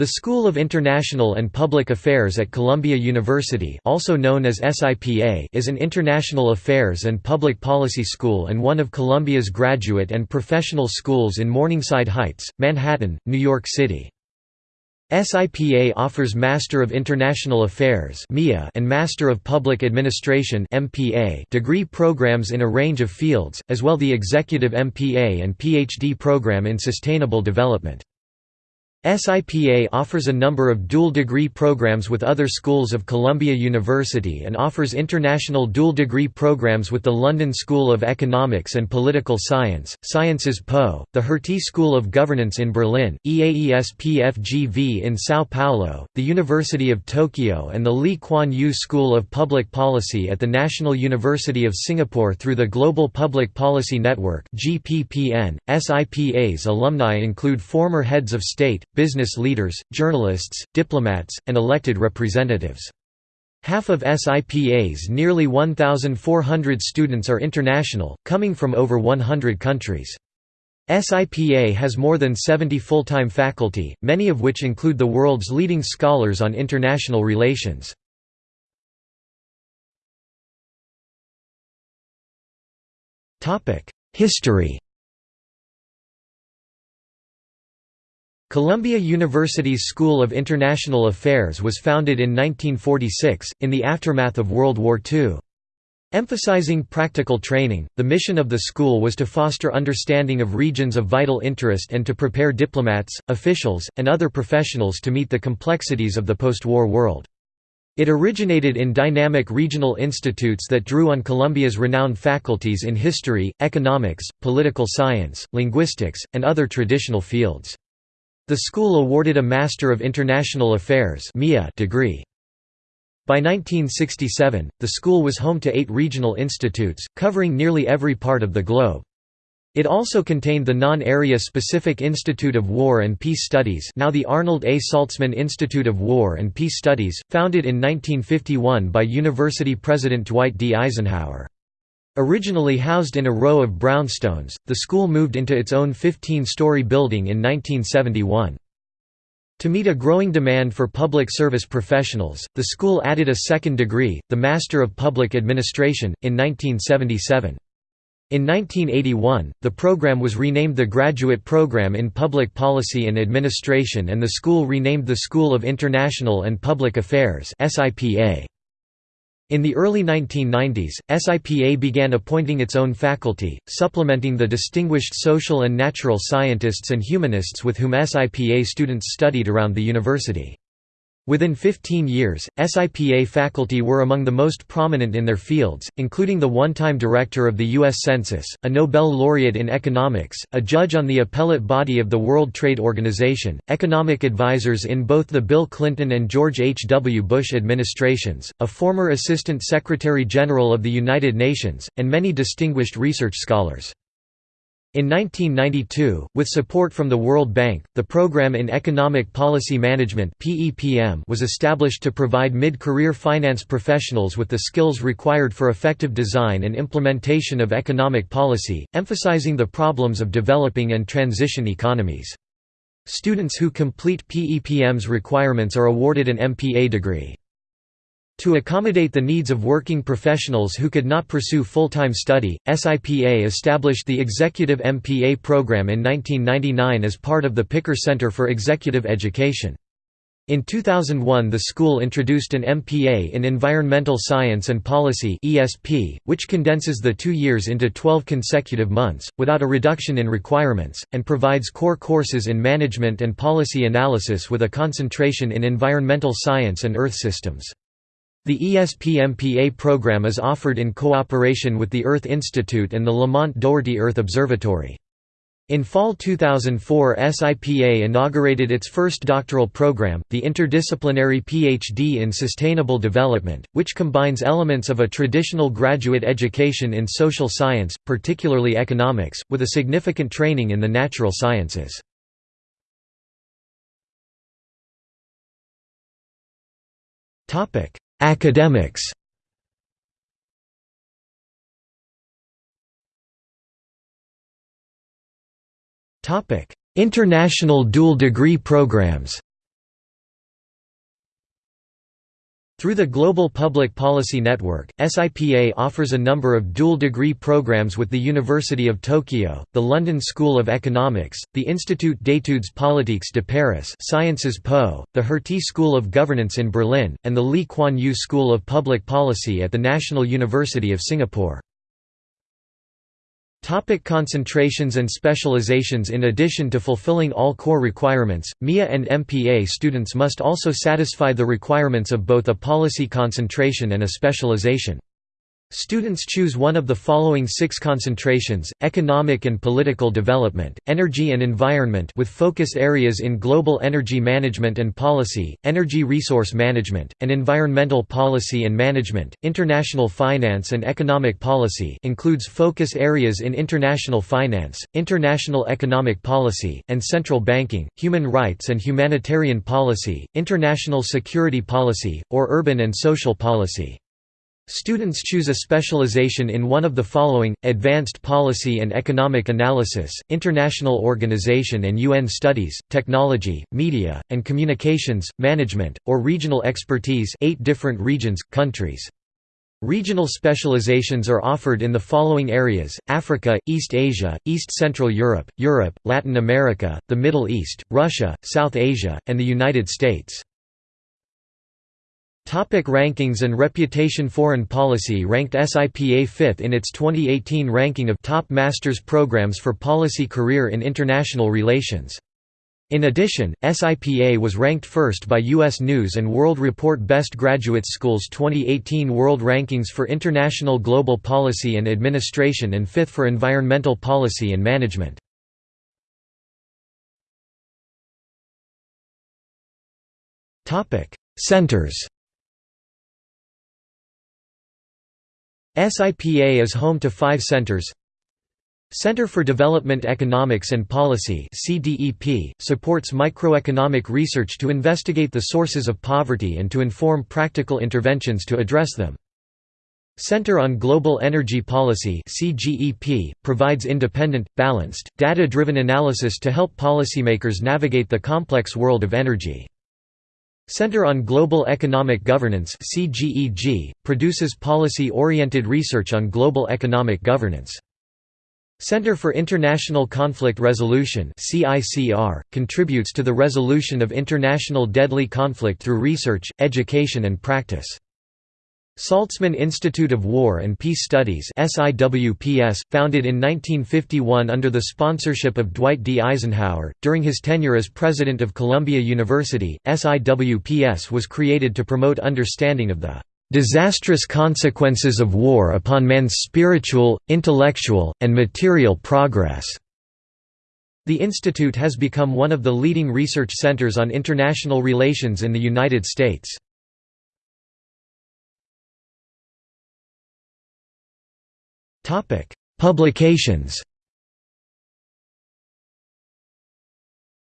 The School of International and Public Affairs at Columbia University also known as SIPA is an international affairs and public policy school and one of Columbia's graduate and professional schools in Morningside Heights, Manhattan, New York City. SIPA offers Master of International Affairs and Master of Public Administration degree programs in a range of fields, as well the Executive MPA and PhD program in Sustainable Development. SIPA offers a number of dual degree programs with other schools of Columbia University and offers international dual degree programs with the London School of Economics and Political Science, Sciences Po, the Hertie School of Governance in Berlin, EAES PFGV in São Paulo, the University of Tokyo and the Lee Kuan Yew School of Public Policy at the National University of Singapore through the Global Public Policy Network .SIPA's alumni include former heads of state, business leaders, journalists, diplomats, and elected representatives. Half of SIPA's nearly 1,400 students are international, coming from over 100 countries. SIPA has more than 70 full-time faculty, many of which include the world's leading scholars on international relations. History Columbia University's School of International Affairs was founded in 1946, in the aftermath of World War II. Emphasizing practical training, the mission of the school was to foster understanding of regions of vital interest and to prepare diplomats, officials, and other professionals to meet the complexities of the post-war world. It originated in dynamic regional institutes that drew on Columbia's renowned faculties in history, economics, political science, linguistics, and other traditional fields. The school awarded a Master of International Affairs degree. By 1967, the school was home to eight regional institutes, covering nearly every part of the globe. It also contained the non-area specific Institute of War and Peace Studies now the Arnold A. Saltzman Institute of War and Peace Studies, founded in 1951 by University President Dwight D. Eisenhower. Originally housed in a row of brownstones, the school moved into its own 15-story building in 1971. To meet a growing demand for public service professionals, the school added a second degree, the Master of Public Administration, in 1977. In 1981, the program was renamed the Graduate Program in Public Policy and Administration and the school renamed the School of International and Public Affairs SIPA. In the early 1990s, SIPA began appointing its own faculty, supplementing the distinguished social and natural scientists and humanists with whom SIPA students studied around the university. Within 15 years, SIPA faculty were among the most prominent in their fields, including the one-time director of the U.S. Census, a Nobel laureate in economics, a judge on the appellate body of the World Trade Organization, economic advisors in both the Bill Clinton and George H. W. Bush administrations, a former Assistant Secretary General of the United Nations, and many distinguished research scholars. In 1992, with support from the World Bank, the Program in Economic Policy Management was established to provide mid-career finance professionals with the skills required for effective design and implementation of economic policy, emphasizing the problems of developing and transition economies. Students who complete PEPM's requirements are awarded an MPA degree. To accommodate the needs of working professionals who could not pursue full-time study, SIPA established the Executive MPA program in 1999 as part of the Picker Center for Executive Education. In 2001 the school introduced an MPA in Environmental Science and Policy which condenses the two years into 12 consecutive months, without a reduction in requirements, and provides core courses in management and policy analysis with a concentration in environmental science and earth systems. The ESP-MPA program is offered in cooperation with the Earth Institute and the Lamont Doherty Earth Observatory. In fall 2004 SIPA inaugurated its first doctoral program, the Interdisciplinary PhD in Sustainable Development, which combines elements of a traditional graduate education in social science, particularly economics, with a significant training in the natural sciences. Academics. International dual degree programs Through the Global Public Policy Network, SIPA offers a number of dual-degree programs with the University of Tokyo, the London School of Economics, the Institut d'études politiques de Paris Sciences Po, the Hertie School of Governance in Berlin, and the Lee Kuan Yew School of Public Policy at the National University of Singapore. Topic concentrations and specializations In addition to fulfilling all core requirements, MIA and MPA students must also satisfy the requirements of both a policy concentration and a specialization. Students choose one of the following six concentrations, economic and political development, energy and environment with focus areas in global energy management and policy, energy resource management, and environmental policy and management, international finance and economic policy includes focus areas in international finance, international economic policy, and central banking, human rights and humanitarian policy, international security policy, or urban and social policy. Students choose a specialization in one of the following, Advanced Policy and Economic Analysis, International Organization and UN Studies, Technology, Media, and Communications, Management, or Regional Expertise eight different regions, countries. Regional specializations are offered in the following areas, Africa, East Asia, East Central Europe, Europe, Latin America, the Middle East, Russia, South Asia, and the United States. Topic rankings and reputation Foreign Policy ranked SIPA fifth in its 2018 ranking of top master's programs for policy career in international relations. In addition, SIPA was ranked first by U.S. News & World Report Best Graduate Schools 2018 World Rankings for International Global Policy and Administration and fifth for Environmental Policy and Management. Centers SIPA is home to five centers Center for Development Economics and Policy supports microeconomic research to investigate the sources of poverty and to inform practical interventions to address them. Center on Global Energy Policy provides independent, balanced, data-driven analysis to help policymakers navigate the complex world of energy. Center on Global Economic Governance produces policy-oriented research on global economic governance. Center for International Conflict Resolution contributes to the resolution of international deadly conflict through research, education and practice. Saltzman Institute of War and Peace Studies founded in 1951 under the sponsorship of Dwight D. Eisenhower, during his tenure as president of Columbia University, SIWPS was created to promote understanding of the "...disastrous consequences of war upon man's spiritual, intellectual, and material progress." The institute has become one of the leading research centers on international relations in the United States. Publications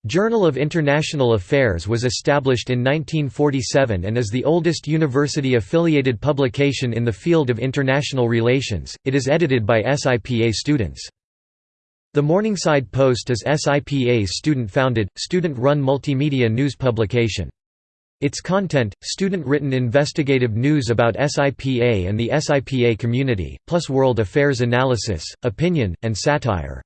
Journal of International Affairs was established in 1947 and is the oldest university-affiliated publication in the field of international relations. It is edited by SIPA students. The Morningside Post is SIPA's student-founded, student-run multimedia news publication. Its content, student-written investigative news about SIPA and the SIPA community, plus world affairs analysis, opinion, and satire.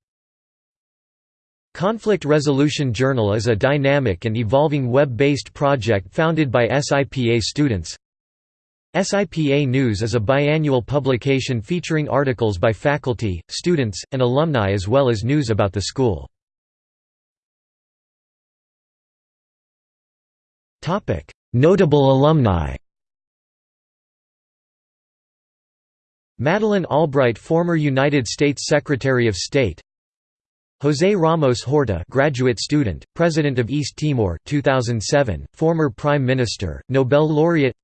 Conflict Resolution Journal is a dynamic and evolving web-based project founded by SIPA students. SIPA News is a biannual publication featuring articles by faculty, students, and alumni as well as news about the school. Notable alumni. Madeleine Albright former United States Secretary of State. José Ramos Horta graduate student, President of East Timor 2007, former Prime Minister, Nobel laureate.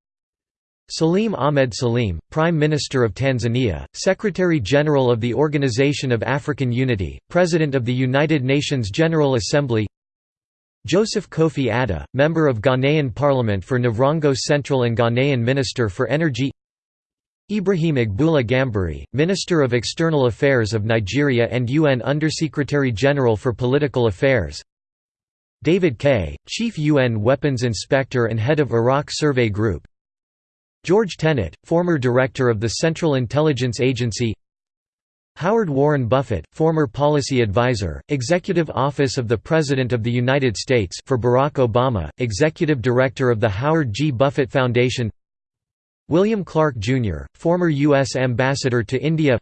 Salim Ahmed Salim, Prime Minister of Tanzania, Secretary-General of the Organization of African Unity, President of the United Nations General Assembly Joseph Kofi Adda, member of Ghanaian Parliament for Navrongo Central and Ghanaian Minister for Energy Ibrahim Agboola Gambari, Minister of External Affairs of Nigeria and UN Undersecretary General for Political Affairs David Kay, Chief UN Weapons Inspector and Head of Iraq Survey Group George Tenet, former director of the Central Intelligence Agency Howard Warren Buffett, former policy advisor, Executive Office of the President of the United States for Barack Obama, Executive Director of the Howard G. Buffett Foundation William Clark, Jr., former U.S. Ambassador to India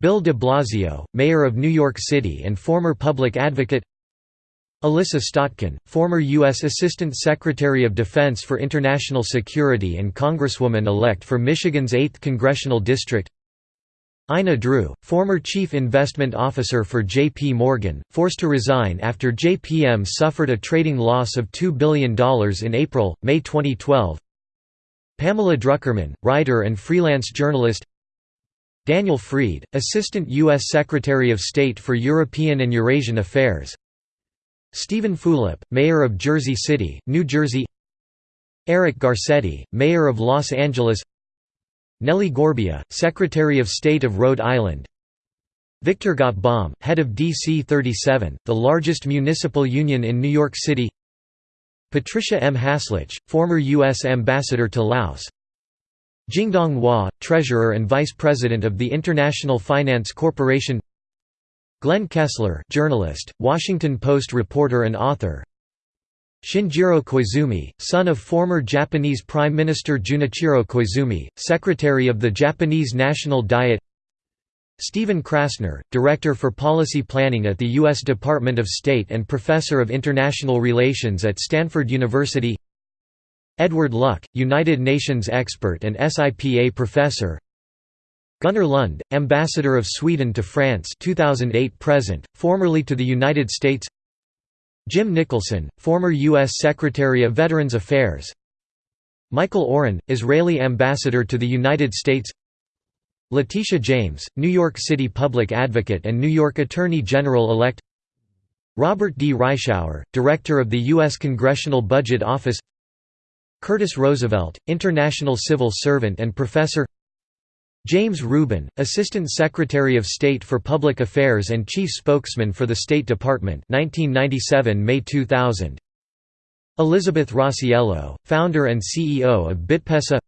Bill de Blasio, Mayor of New York City and former public advocate Elissa Slotkin, former U.S. Assistant Secretary of Defense for International Security and Congresswoman-elect for Michigan's 8th Congressional District Ina Drew, former Chief Investment Officer for J.P. Morgan, forced to resign after JPM suffered a trading loss of $2 billion in April, May 2012 Pamela Druckerman, writer and freelance journalist Daniel Fried, Assistant U.S. Secretary of State for European and Eurasian Affairs Steven Fulop, Mayor of Jersey City, New Jersey Eric Garcetti, Mayor of Los Angeles Nellie Gorbea, Secretary of State of Rhode Island Victor Gotbaum, head of DC 37, the largest municipal union in New York City Patricia M. Haslach, former U.S. Ambassador to Laos Jingdong Hua, Treasurer and Vice President of the International Finance Corporation Glenn Kessler journalist, Washington Post reporter and author Shinjiro Koizumi, son of former Japanese Prime Minister Junichiro Koizumi, Secretary of the Japanese National Diet. Stephen Krasner, Director for Policy Planning at the U.S. Department of State and Professor of International Relations at Stanford University. Edward Luck, United Nations expert and SIPA professor. Gunnar Lund, Ambassador of Sweden to France 2008 present, formerly to the United States Jim Nicholson, former U.S. Secretary of Veterans Affairs Michael Oren, Israeli Ambassador to the United States Letitia James, New York City Public Advocate and New York Attorney General-elect Robert D. Reischauer, Director of the U.S. Congressional Budget Office Curtis Roosevelt, International Civil Servant and Professor James Rubin, Assistant Secretary of State for Public Affairs and Chief Spokesman for the State Department 1997 May 2000 Elizabeth Rossiello, founder and CEO of Bitpesa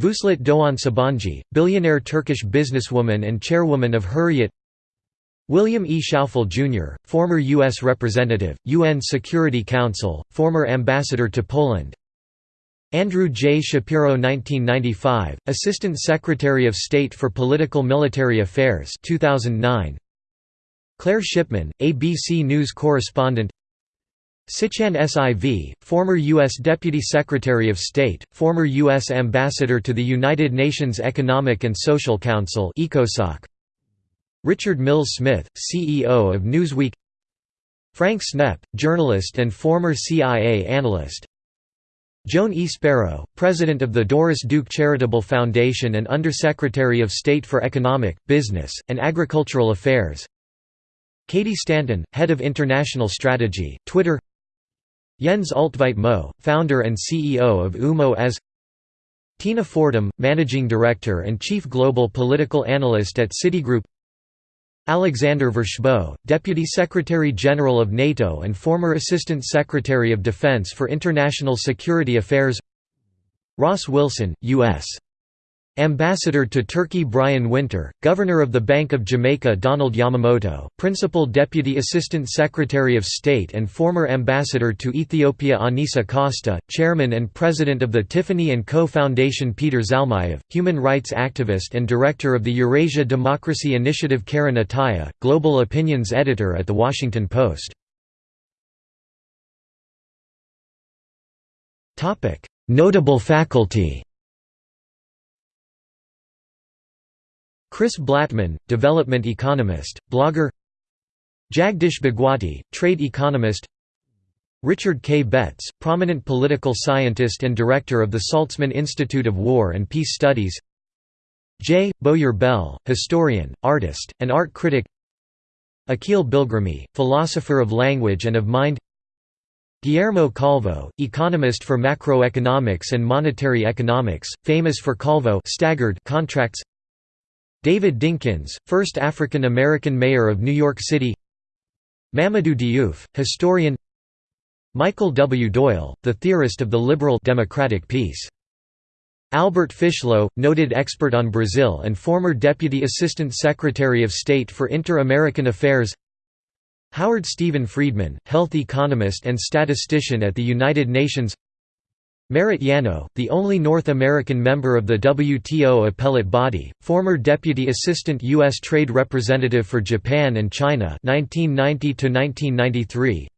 Vuslat Doğan Sabancı, billionaire Turkish businesswoman and chairwoman of Hurriyet William E. Schaufel, Jr., former U.S. Representative, UN Security Council, former Ambassador to Poland Andrew J. Shapiro 1995, Assistant Secretary of State for Political Military Affairs 2009. Claire Shipman, ABC News correspondent Sichan Siv, former U.S. Deputy Secretary of State, former U.S. Ambassador to the United Nations Economic and Social Council Richard Mills Smith, CEO of Newsweek Frank Snepp, journalist and former CIA analyst Joan E. Spero, President of the Doris Duke Charitable Foundation and Undersecretary of State for Economic, Business, and Agricultural Affairs. Katie Stanton, Head of International Strategy, Twitter. Jens Ulltveit-Moe, founder and CEO of UMO as Tina Fordham, Managing Director and Chief Global Political Analyst at Citigroup Alexander Vershbow, Deputy Secretary-General of NATO and former Assistant Secretary of Defense for International Security Affairs Ross Wilson, U.S. Ambassador to Turkey Brian Winter, Governor of the Bank of Jamaica Donald Yamamoto, Principal Deputy Assistant Secretary of State and former Ambassador to Ethiopia Anissa Costa, Chairman and President of the Tiffany & Co. Foundation Peter Zalmayev, Human Rights Activist and Director of the Eurasia Democracy Initiative Karen Attiah, Global Opinions Editor at The Washington Post. Notable faculty Chris Blattman, development economist, blogger Jagdish Bhagwati, trade economist Richard K. Betts, prominent political scientist and director of the Saltzman Institute of War and Peace Studies J. Bowyer Bell, historian, artist, and art critic Akhil Bilgrami, philosopher of language and of mind Guillermo Calvo, economist for macroeconomics and monetary economics, famous for Calvo staggered contracts David Dinkins, first African-American mayor of New York City. Mamadou Diouf, historian. Michael W. Doyle, the theorist of the liberal democratic peace. Albert Fishlow, noted expert on Brazil and former Deputy Assistant Secretary of State for Inter-American Affairs. Howard Stephen Friedman, health economist and statistician at the United Nations Merit Janow, the only North American member of the WTO appellate body, former Deputy Assistant U.S. Trade Representative for Japan and China 1990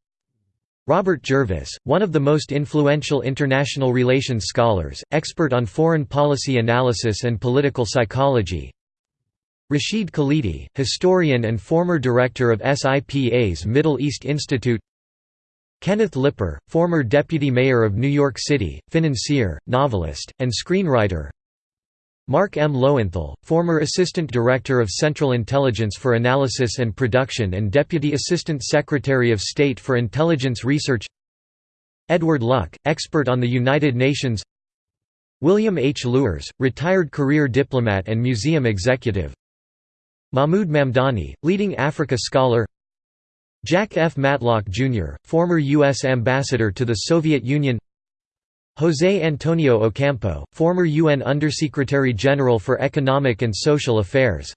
Robert Jervis, one of the most influential international relations scholars, expert on foreign policy analysis and political psychology Rashid Khalidi, historian and former director of SIPA's Middle East Institute Kenneth Lipper, former deputy mayor of New York City, financier, novelist, and screenwriter. Mark M. Lowenthal, former Assistant Director of Central Intelligence for Analysis and Production and Deputy Assistant Secretary of State for Intelligence Research. Edward Luck, expert on the United Nations. William H. Luers, retired career diplomat and museum executive. Mahmoud Mamdani, leading Africa scholar Jack F. Matlock, Jr., former U.S. Ambassador to the Soviet Union José Antonio Ocampo, former UN Undersecretary General for Economic and Social Affairs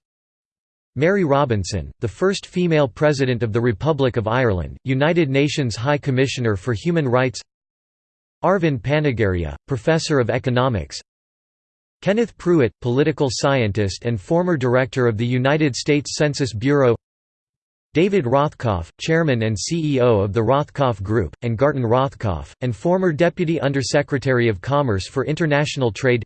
Mary Robinson, the first female President of the Republic of Ireland, United Nations High Commissioner for Human Rights Arvind Panagariya, Professor of Economics Kenneth Prewitt, political scientist and former Director of the United States Census Bureau David Rothkopf, chairman and CEO of the Rothkopf Group, and Garten Rothkopf, and former Deputy Undersecretary of Commerce for International Trade.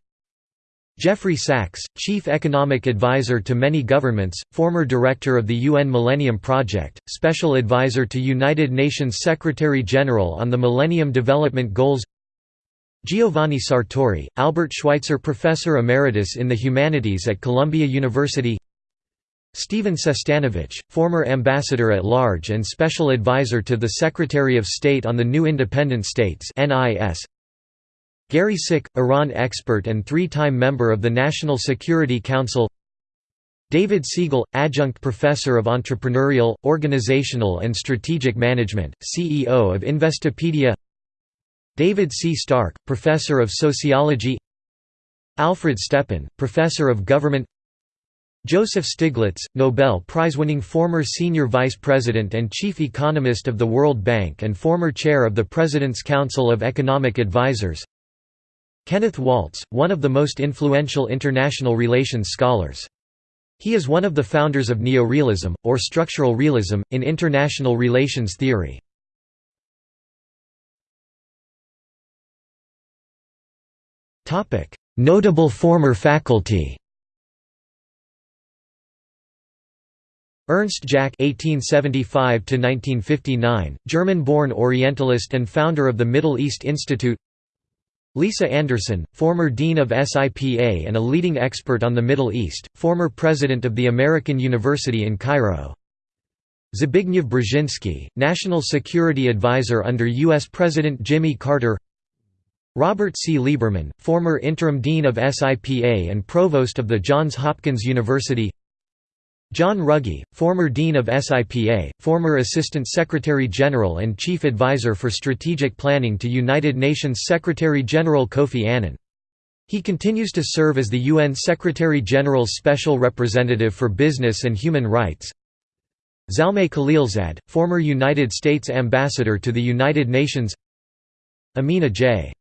Jeffrey Sachs, Chief Economic Advisor to many governments, former Director of the UN Millennium Project, Special Advisor to United Nations Secretary-General on the Millennium Development Goals. Giovanni Sartori, Albert Schweitzer Professor Emeritus in the Humanities at Columbia University Stephen Sestanovich, former Ambassador at Large and Special Advisor to the Secretary of State on the New Independent States Gary Sick, Iran expert and three-time member of the National Security Council. David Siegel, Adjunct Professor of Entrepreneurial, Organizational and Strategic Management, CEO of Investopedia. David C. Stark, Professor of Sociology. Alfred Stepan, Professor of Government Joseph Stiglitz, Nobel Prize-winning former senior vice president and chief economist of the World Bank and former chair of the President's Council of Economic Advisers Kenneth Waltz, one of the most influential international relations scholars. He is one of the founders of neorealism, or structural realism, in international relations theory. Notable former faculty Ernst Jäckh (1875–1959), German-born Orientalist and founder of the Middle East Institute. Lisa Anderson, former dean of SIPA and a leading expert on the Middle East, former president of the American University in Cairo. Zbigniew Brzezinski, national security advisor under U.S. President Jimmy Carter. Robert C. Lieberman, former interim dean of SIPA and provost of the Johns Hopkins University. John Ruggie, former Dean of SIPA, former Assistant Secretary-General and Chief Advisor for Strategic Planning to United Nations Secretary-General Kofi Annan. He continues to serve as the UN Secretary-General's Special Representative for Business and Human Rights. Zalmay Khalilzad, former United States Ambassador to the United Nations Amina J.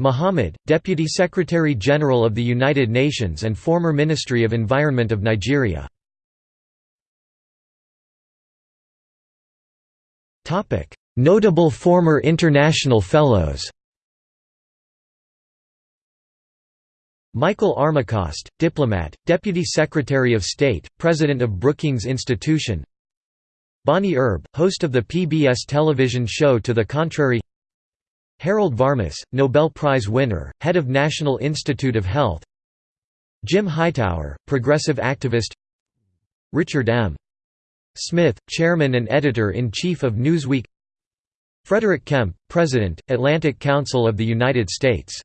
Mohammed, Deputy Secretary-General of the United Nations and former Ministry of Environment of Nigeria Notable former international fellows Michael Armacost, diplomat, Deputy Secretary of State, President of Brookings Institution Bonnie Erbe, host of the PBS television show To the Contrary Harold Varmus, Nobel Prize winner, head of National Institute of Health Jim Hightower, progressive activist Richard M. Smith, chairman and editor-in-chief of Newsweek. Frederick Kempe, President, Atlantic Council of the United States